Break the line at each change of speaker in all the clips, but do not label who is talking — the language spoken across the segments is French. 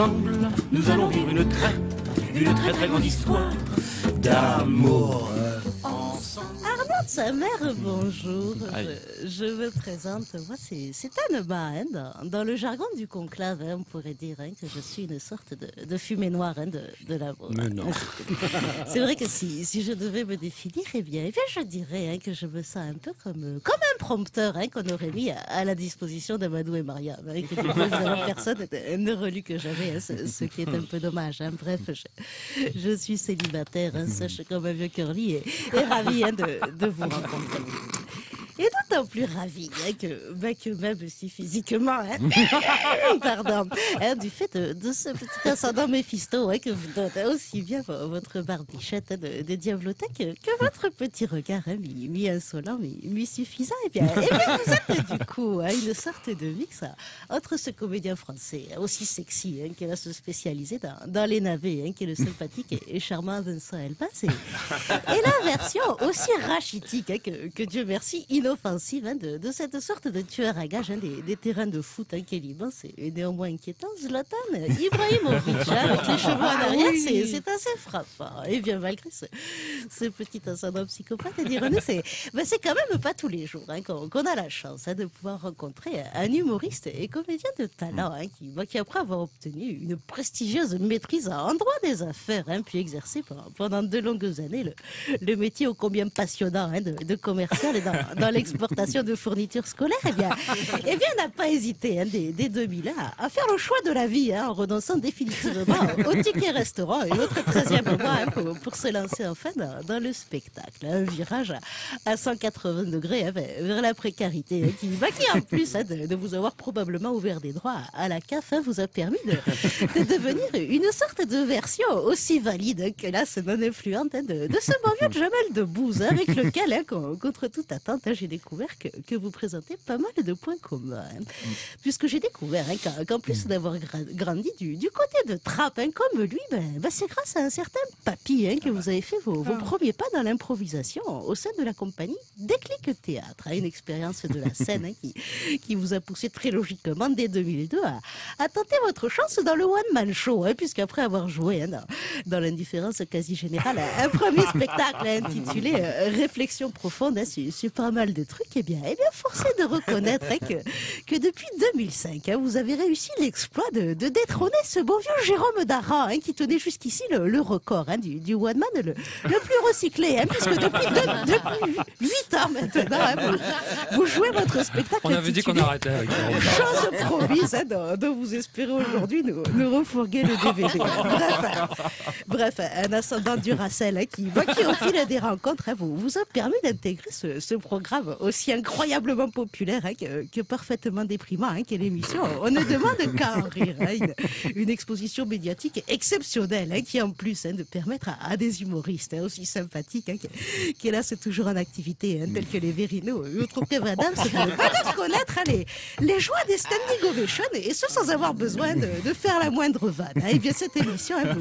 ensemble, nous allons vivre une très, une très très grande histoire d'amour.
Armand de sa mère, bonjour. Je, je me présente. Moi, c'est c'est Anne-Ma, hein, dans, dans le jargon du conclave, hein, on pourrait dire hein, que je suis une sorte de, de fumée noire hein, de, de l'amour.
Mais non.
C'est vrai que si, si je devais me définir, eh bien, eh bien je dirais hein, que je me sens un peu comme, comme un prompteur hein, qu'on aurait mis à, à la disposition d'Amadou et Maria. Avec personne ne- ne relu que jamais, hein, ce, ce qui est un peu dommage. hein. Bref, je, je suis célibataire, sèche comme un vieux curly et, et ravie de, de vous rencontrer. Et d'autant plus ravie hein, que, bah, que même si physiquement, hein, pardon, hein, du fait de, de ce petit ascendant Méphisto hein, que vous donnez aussi bien vo- votre barbichette de, de diablothèque que, votre petit regard hein, mi, mi insolent, mi, mi suffisant. Et bien, et bien vous êtes du coup une sorte de mix entre ce comédien français aussi sexy qui va se spécialiser dans, dans les navets, qui est le sympathique et, et charmant Vincent Elbas, et, et la version aussi rachitique que, que Dieu merci, inoffensive hein, de, de cette sorte de tueur à gages hein, des, des terrains de foot hein, qui est néanmoins inquiétant. Zlatan Ibrahimovic, hein, avec les cheveux en arrière, c'est- c'est assez frappant. Et bien malgré ce, ce petit ascendant psychopathe, et d'ironie, c'est ben, quand même pas tous les jours hein, qu'on qu'on a la chance hein, de pouvoir rencontrer un humoriste et comédien de talent qui, ben, qui, après avoir obtenu une prestigieuse maîtrise en droit des affaires, puis exercé pendant, pendant de longues années le, le métier ô combien passionnant de, de commercial et dans, dans l'exportation de fournitures scolaires, eh bien, eh bien n'a pas hésité hein, dès, dès 2000 à, faire le choix de la vie hein, en renonçant définitivement au ticket restaurant et autres 13e mois pour, se lancer enfin dans, le spectacle. Un virage à, à 180 degrés hein, vers, la précarité qui, bah, qui en plus hein, de, vous avoir probablement ouvert des droits à la CAF vous a permis de, de devenir une sorte de version aussi valide que ce non influente de, ce bon vieux Jamel Debbouze avec lequel, con- contre toute attente, hein, j'ai découvert que, que vous présentez pas mal de points communs. hein. Puisque j'ai découvert hein, qu'en plus d'avoir gra- grandi du, du côté de Trappes, hein, comme lui, ben, ben, c'est grâce à un certain papy hein, que vous avez fait vos, vos premiers pas dans l'improvisation au sein de la compagnie Déclic Théâtre. une expérience de la scène qui, qui vous a poussé très logiquement dès 2002 à, à tenter votre chance dans le one-man show, puisqu'après avoir joué dans, dans l'indifférence quasi générale, un premier spectacle intitulé euh, Réflexion profonde sur, sur pas mal de trucs, eh bien, eh bien forcé de reconnaître hein, que, que depuis 2005, hein, vous avez réussi l'exploit de, de détrôner ce bon vieux Jérôme Dara, hein, qui tenait jusqu'ici le, le record hein, du, du one-man le, le plus recyclé, hein, puisque depuis, depuis 8 ans maintenant, vous, vous jouez votre spectacle
On avait dit qu'on arrêtait avec.
Chose promise, dont, dont vous espérez aujourd'hui nous, nous refourguer le DVD. Bref, bref, un ascendant du Racel hein, qui, bah, qui, au fil des rencontres, hein, vous, vous a permis d'intégrer ce, programme aussi incroyablement populaire hein, que, parfaitement déprimant hein, qu'est l'émission. On ne demande qu'à en rire. une, exposition médiatique exceptionnelle qui, en plus, de permettre à, des humoristes aussi sympathiques, qui, là, c'est toujours en activité, tels que les Verino et autres c'est de, connaître les, les joies des standing ovations et ce sans avoir besoin de, faire la moindre vanne. Et bien cette émission hein,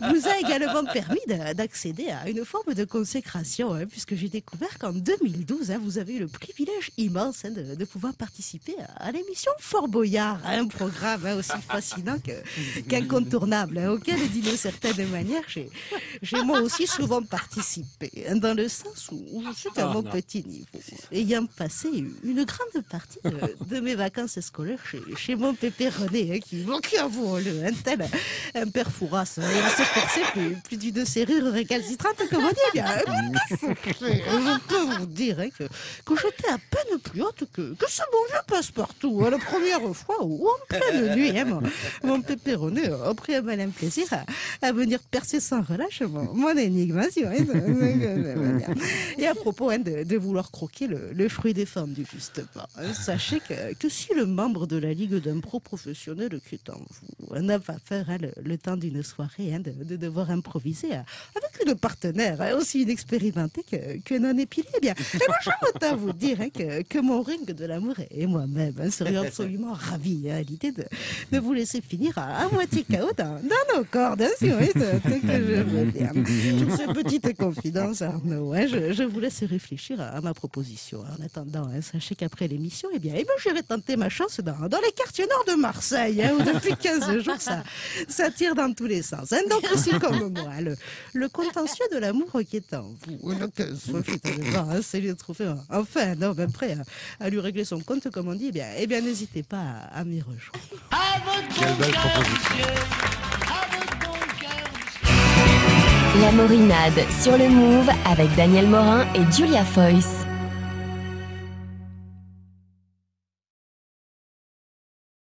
vous, vous a également permis de- d'accéder à une forme de consécration, hein, puisque j'ai découvert qu'en 2012, hein, vous avez eu le privilège immense hein, de, de pouvoir participer à, à l'émission Fort Boyard, un programme aussi fascinant qu'incontournable, hein, auquel, d'une certaine manière, j'ai moi aussi souvent participé, dans le sens où, où je suis à
Ah,
mon petit niveau, ayant passé une grande partie de, de mes vacances scolaires chez, chez mon pépé René, qui, bon, qui avouons-le, un tel un père fourrasse, forçait plus, d'une serrure récalcitrante, comme on dit, je peux vous dire hein, que, que j'étais à peine plus haute que, que ce bon vieux passe-partout, hein, la première fois où, en pleine nuit, hein, mon, mon pépé René a pris un malin plaisir à, venir percer sans relâche mon, mon hein. Et à propos de, de vouloir croquer le, fruit défendu, justement, hein, sachez que, que si le membre de la Ligue d'impro professionnel qui est en vous n'a pas peur le, le temps d'une soirée hein, de, de devoir improviser. Avec une partenaire hein, aussi inexpérimentée que, que non épilée, eh bien, eh je autant vous dire hein, que, que mon ring de l'amour et moi-même hein, serions absolument ravis hein, à l'idée de, de vous laisser finir à, moitié KO dans, nos cordes, voyez ce, que je veux dire. Sur ces petites confidences, Arnaud, je, je vous laisse réfléchir à, ma proposition. En attendant, sachez qu'après l'émission, eh bien, eh bien, j'irai tenter ma chance dans, dans les quartiers nord de Marseille, où depuis 15 jours, ça, ça tire dans tous les sens. Donc, aussi comme moi, le, le contentieux de l'amour qui est en vous. Donc, raison, hein, c'est lui de trouver enfin un homme prêt à, à lui régler son compte, comme on dit. Eh bien, eh bien n'hésitez pas à, à m'y rejoindre.
Quelle belle proposition.
La Morinade sur le Move avec Daniel Morin et Julia Foyce.